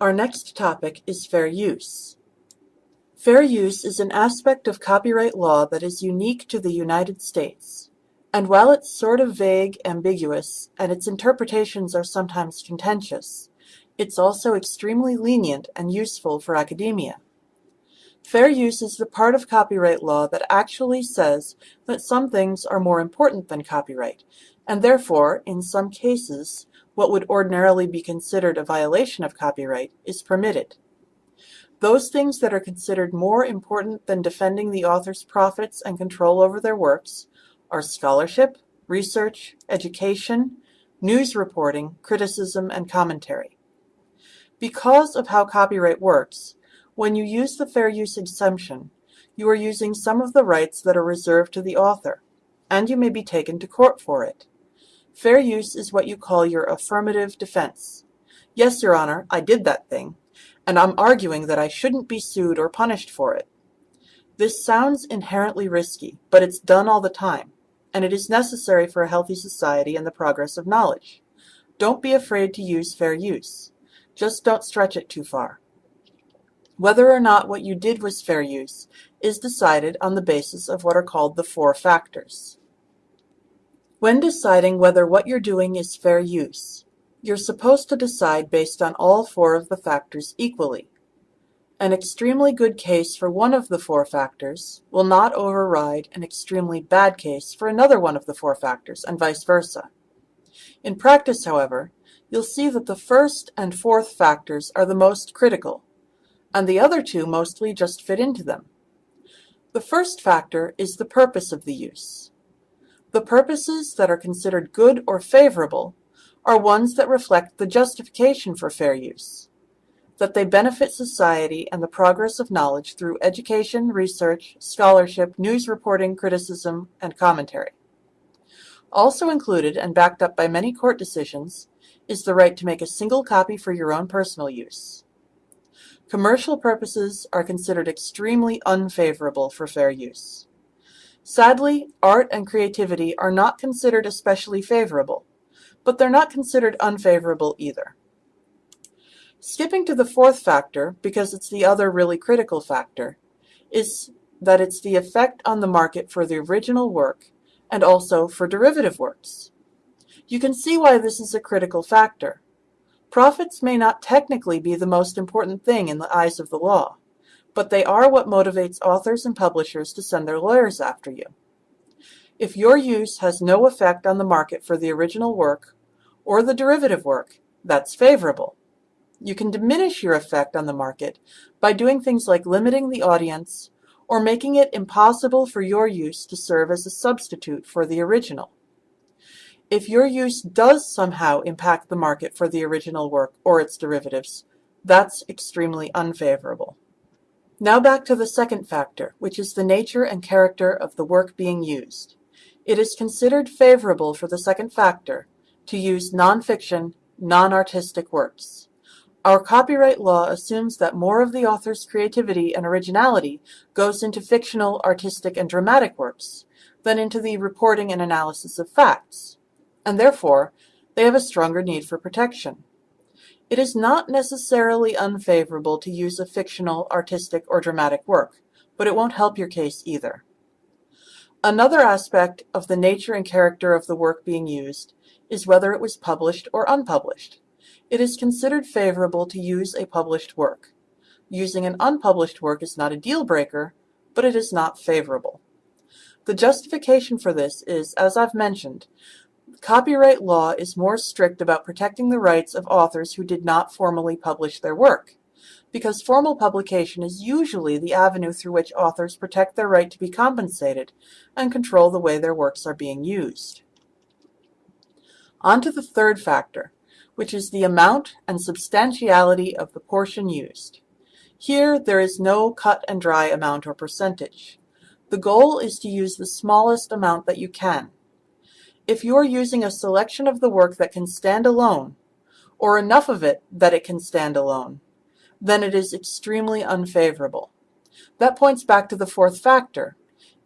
Our next topic is fair use. Fair use is an aspect of copyright law that is unique to the United States. And while it's sort of vague, ambiguous, and its interpretations are sometimes contentious, it's also extremely lenient and useful for academia. Fair use is the part of copyright law that actually says that some things are more important than copyright, and therefore, in some cases, what would ordinarily be considered a violation of copyright is permitted. Those things that are considered more important than defending the author's profits and control over their works are scholarship, research, education, news reporting, criticism, and commentary. Because of how copyright works, when you use the fair use exemption, you are using some of the rights that are reserved to the author, and you may be taken to court for it. Fair use is what you call your affirmative defense. Yes, Your Honor, I did that thing, and I'm arguing that I shouldn't be sued or punished for it. This sounds inherently risky, but it's done all the time, and it is necessary for a healthy society and the progress of knowledge. Don't be afraid to use fair use. Just don't stretch it too far. Whether or not what you did was fair use is decided on the basis of what are called the four factors. When deciding whether what you're doing is fair use, you're supposed to decide based on all four of the factors equally. An extremely good case for one of the four factors will not override an extremely bad case for another one of the four factors, and vice versa. In practice, however, you'll see that the first and fourth factors are the most critical, and the other two mostly just fit into them. The first factor is the purpose of the use. The purposes that are considered good or favorable are ones that reflect the justification for fair use, that they benefit society and the progress of knowledge through education, research, scholarship, news reporting, criticism, and commentary. Also included and backed up by many court decisions is the right to make a single copy for your own personal use. Commercial purposes are considered extremely unfavorable for fair use. Sadly, art and creativity are not considered especially favorable, but they're not considered unfavorable either. Skipping to the fourth factor, because it's the other really critical factor, is that it's the effect on the market for the original work and also for derivative works. You can see why this is a critical factor. Profits may not technically be the most important thing in the eyes of the law, but they are what motivates authors and publishers to send their lawyers after you. If your use has no effect on the market for the original work or the derivative work, that's favorable. You can diminish your effect on the market by doing things like limiting the audience or making it impossible for your use to serve as a substitute for the original. If your use does somehow impact the market for the original work or its derivatives, that's extremely unfavorable. Now back to the second factor, which is the nature and character of the work being used. It is considered favorable for the second factor to use nonfiction, non-artistic works. Our copyright law assumes that more of the author's creativity and originality goes into fictional, artistic, and dramatic works than into the reporting and analysis of facts and therefore they have a stronger need for protection. It is not necessarily unfavorable to use a fictional, artistic, or dramatic work, but it won't help your case either. Another aspect of the nature and character of the work being used is whether it was published or unpublished. It is considered favorable to use a published work. Using an unpublished work is not a deal breaker, but it is not favorable. The justification for this is, as I've mentioned, Copyright law is more strict about protecting the rights of authors who did not formally publish their work, because formal publication is usually the avenue through which authors protect their right to be compensated and control the way their works are being used. On to the third factor, which is the amount and substantiality of the portion used. Here, there is no cut and dry amount or percentage. The goal is to use the smallest amount that you can, if you are using a selection of the work that can stand alone, or enough of it that it can stand alone, then it is extremely unfavorable. That points back to the fourth factor,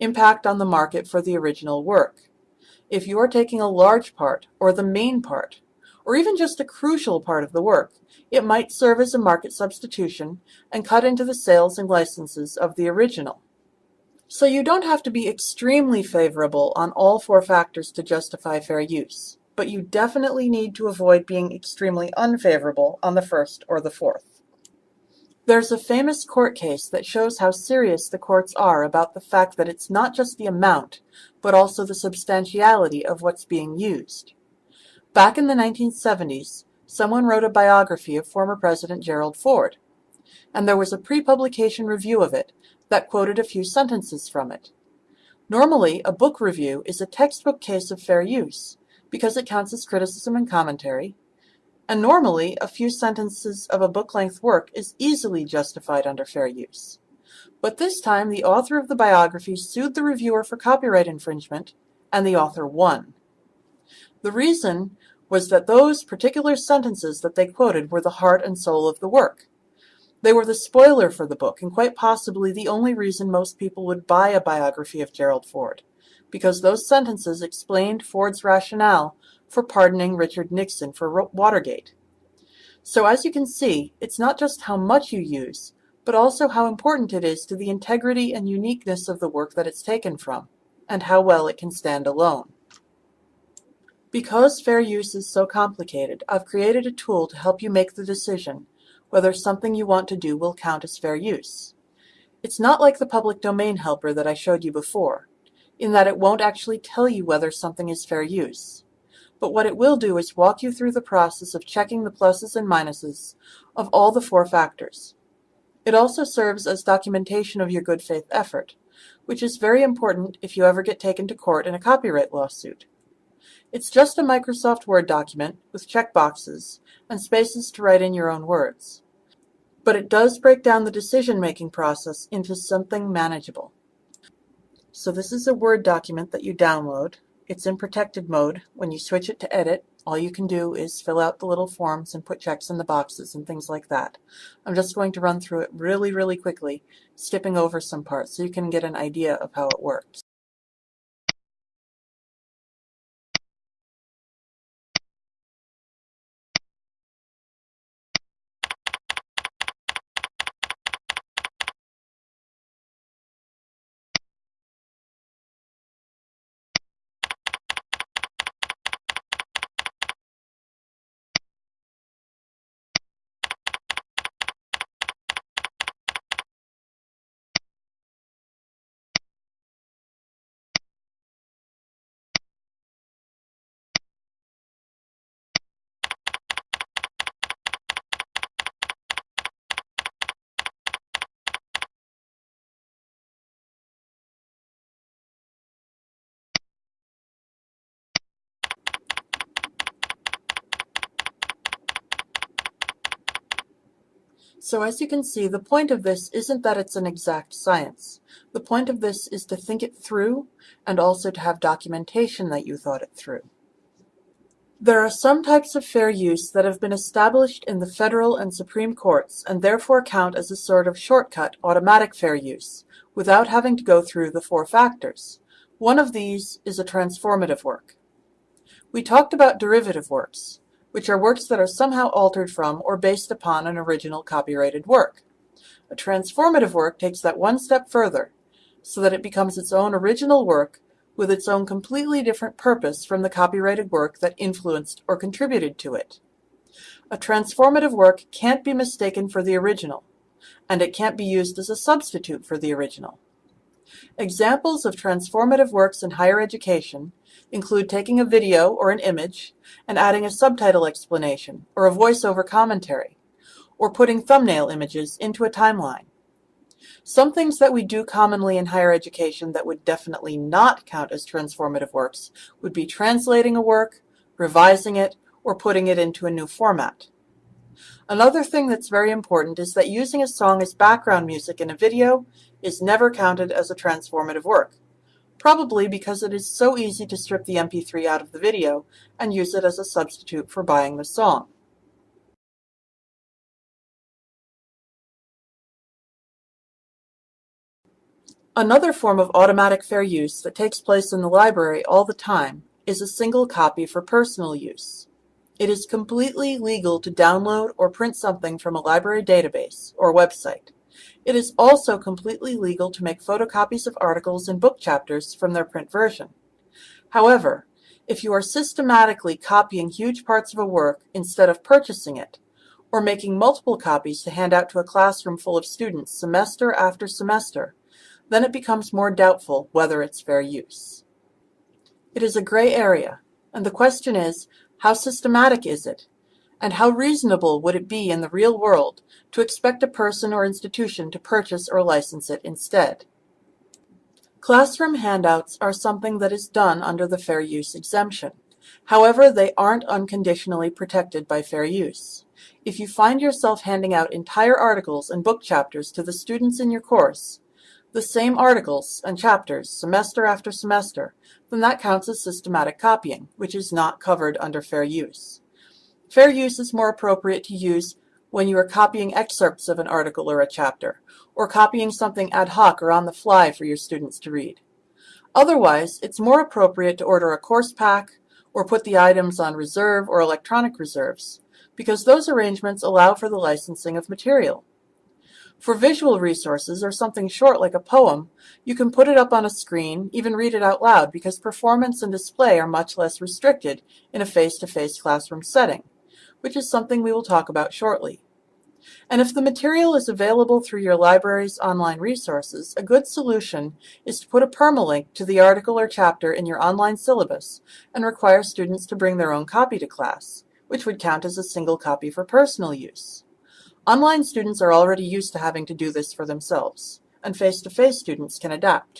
impact on the market for the original work. If you are taking a large part, or the main part, or even just a crucial part of the work, it might serve as a market substitution and cut into the sales and licenses of the original. So you don't have to be extremely favorable on all four factors to justify fair use, but you definitely need to avoid being extremely unfavorable on the first or the fourth. There's a famous court case that shows how serious the courts are about the fact that it's not just the amount, but also the substantiality of what's being used. Back in the 1970s, someone wrote a biography of former President Gerald Ford, and there was a pre-publication review of it that quoted a few sentences from it. Normally, a book review is a textbook case of fair use, because it counts as criticism and commentary, and normally a few sentences of a book-length work is easily justified under fair use. But this time the author of the biography sued the reviewer for copyright infringement, and the author won. The reason was that those particular sentences that they quoted were the heart and soul of the work. They were the spoiler for the book, and quite possibly the only reason most people would buy a biography of Gerald Ford, because those sentences explained Ford's rationale for pardoning Richard Nixon for Watergate. So as you can see, it's not just how much you use, but also how important it is to the integrity and uniqueness of the work that it's taken from, and how well it can stand alone. Because fair use is so complicated, I've created a tool to help you make the decision whether something you want to do will count as fair use. It's not like the public domain helper that I showed you before, in that it won't actually tell you whether something is fair use. But what it will do is walk you through the process of checking the pluses and minuses of all the four factors. It also serves as documentation of your good faith effort, which is very important if you ever get taken to court in a copyright lawsuit. It's just a Microsoft Word document with checkboxes and spaces to write in your own words. But it does break down the decision-making process into something manageable. So this is a Word document that you download. It's in protected mode. When you switch it to edit, all you can do is fill out the little forms and put checks in the boxes and things like that. I'm just going to run through it really, really quickly, skipping over some parts so you can get an idea of how it works. So as you can see, the point of this isn't that it's an exact science. The point of this is to think it through and also to have documentation that you thought it through. There are some types of fair use that have been established in the federal and Supreme Courts and therefore count as a sort of shortcut automatic fair use, without having to go through the four factors. One of these is a transformative work. We talked about derivative works which are works that are somehow altered from or based upon an original copyrighted work. A transformative work takes that one step further, so that it becomes its own original work with its own completely different purpose from the copyrighted work that influenced or contributed to it. A transformative work can't be mistaken for the original, and it can't be used as a substitute for the original. Examples of transformative works in higher education include taking a video or an image and adding a subtitle explanation or a voiceover commentary, or putting thumbnail images into a timeline. Some things that we do commonly in higher education that would definitely not count as transformative works would be translating a work, revising it, or putting it into a new format. Another thing that's very important is that using a song as background music in a video is never counted as a transformative work, probably because it is so easy to strip the MP3 out of the video and use it as a substitute for buying the song. Another form of automatic fair use that takes place in the library all the time is a single copy for personal use. It is completely legal to download or print something from a library database or website. It is also completely legal to make photocopies of articles and book chapters from their print version. However, if you are systematically copying huge parts of a work instead of purchasing it, or making multiple copies to hand out to a classroom full of students semester after semester, then it becomes more doubtful whether it's fair use. It is a gray area, and the question is, how systematic is it? And how reasonable would it be in the real world to expect a person or institution to purchase or license it instead? Classroom handouts are something that is done under the fair use exemption. However, they aren't unconditionally protected by fair use. If you find yourself handing out entire articles and book chapters to the students in your course, the same articles and chapters semester after semester, then that counts as systematic copying, which is not covered under fair use. Fair use is more appropriate to use when you are copying excerpts of an article or a chapter, or copying something ad hoc or on the fly for your students to read. Otherwise, it's more appropriate to order a course pack or put the items on reserve or electronic reserves, because those arrangements allow for the licensing of material. For visual resources or something short like a poem, you can put it up on a screen, even read it out loud, because performance and display are much less restricted in a face-to-face -face classroom setting, which is something we will talk about shortly. And if the material is available through your library's online resources, a good solution is to put a permalink to the article or chapter in your online syllabus and require students to bring their own copy to class, which would count as a single copy for personal use. Online students are already used to having to do this for themselves, and face-to-face -face students can adapt.